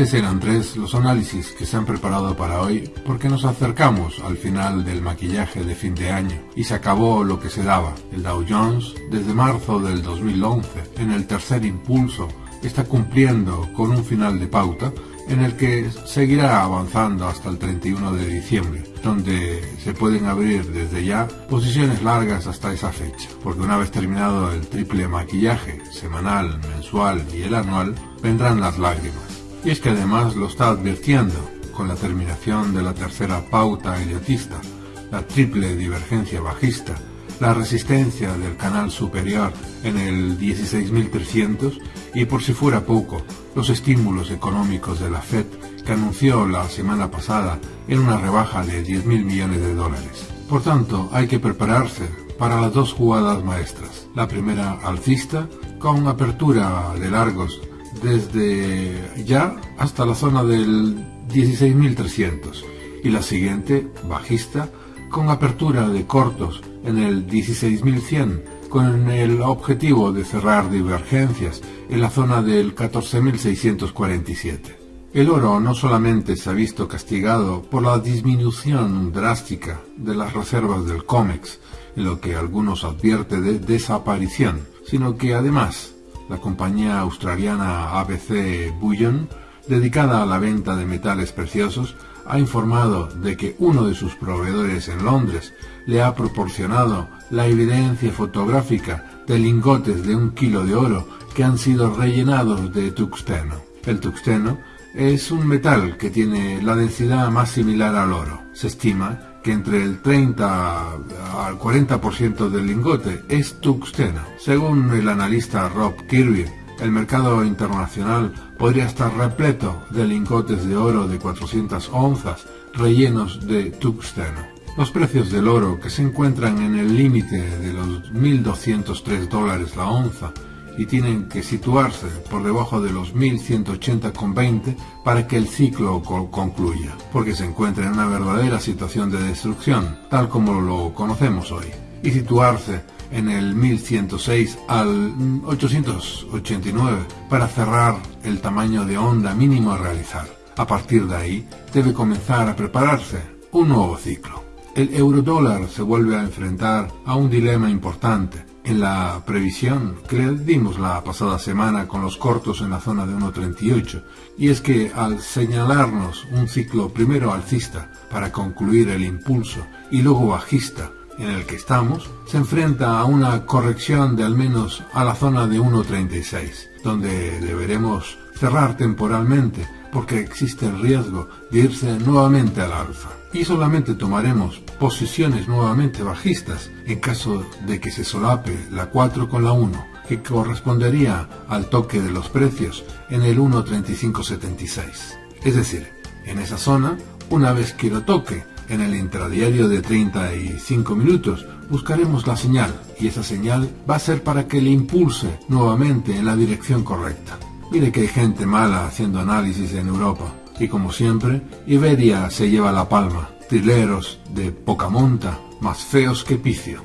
eran tres los análisis que se han preparado para hoy porque nos acercamos al final del maquillaje de fin de año y se acabó lo que se daba. El Dow Jones, desde marzo del 2011, en el tercer impulso, está cumpliendo con un final de pauta en el que seguirá avanzando hasta el 31 de diciembre, donde se pueden abrir desde ya posiciones largas hasta esa fecha, porque una vez terminado el triple maquillaje semanal, mensual y el anual, vendrán las lágrimas. Y es que además lo está advirtiendo con la terminación de la tercera pauta idiotista, la triple divergencia bajista, la resistencia del canal superior en el 16.300 y por si fuera poco, los estímulos económicos de la Fed que anunció la semana pasada en una rebaja de 10.000 millones de dólares. Por tanto, hay que prepararse para las dos jugadas maestras. La primera alcista, con apertura de largos desde ya hasta la zona del 16.300 y la siguiente, bajista, con apertura de cortos en el 16.100 con el objetivo de cerrar divergencias en la zona del 14.647. El oro no solamente se ha visto castigado por la disminución drástica de las reservas del COMEX, en lo que algunos advierte de desaparición, sino que además la compañía australiana ABC Bullion, dedicada a la venta de metales preciosos, ha informado de que uno de sus proveedores en Londres le ha proporcionado la evidencia fotográfica de lingotes de un kilo de oro que han sido rellenados de tuxteno. El tuxteno es un metal que tiene la densidad más similar al oro. Se estima que entre el 30 al 40% del lingote es tuxteno. Según el analista Rob Kirby, el mercado internacional podría estar repleto de lingotes de oro de 400 onzas rellenos de tuxteno. Los precios del oro, que se encuentran en el límite de los 1.203 dólares la onza, y tienen que situarse por debajo de los 1180,20 para que el ciclo concluya, porque se encuentra en una verdadera situación de destrucción, tal como lo conocemos hoy, y situarse en el 1106 al 889 para cerrar el tamaño de onda mínimo a realizar. A partir de ahí debe comenzar a prepararse un nuevo ciclo. El eurodólar se vuelve a enfrentar a un dilema importante en la previsión que dimos la pasada semana con los cortos en la zona de 1.38, y es que al señalarnos un ciclo primero alcista para concluir el impulso y luego bajista en el que estamos, se enfrenta a una corrección de al menos a la zona de 1.36, donde deberemos cerrar temporalmente porque existe el riesgo de irse nuevamente al alza. Y solamente tomaremos posiciones nuevamente bajistas en caso de que se solape la 4 con la 1, que correspondería al toque de los precios en el 1.3576. Es decir, en esa zona, una vez que lo toque, en el intradiario de 35 minutos buscaremos la señal y esa señal va a ser para que le impulse nuevamente en la dirección correcta. Mire que hay gente mala haciendo análisis en Europa y como siempre, Iberia se lleva la palma, trileros de poca monta, más feos que picio.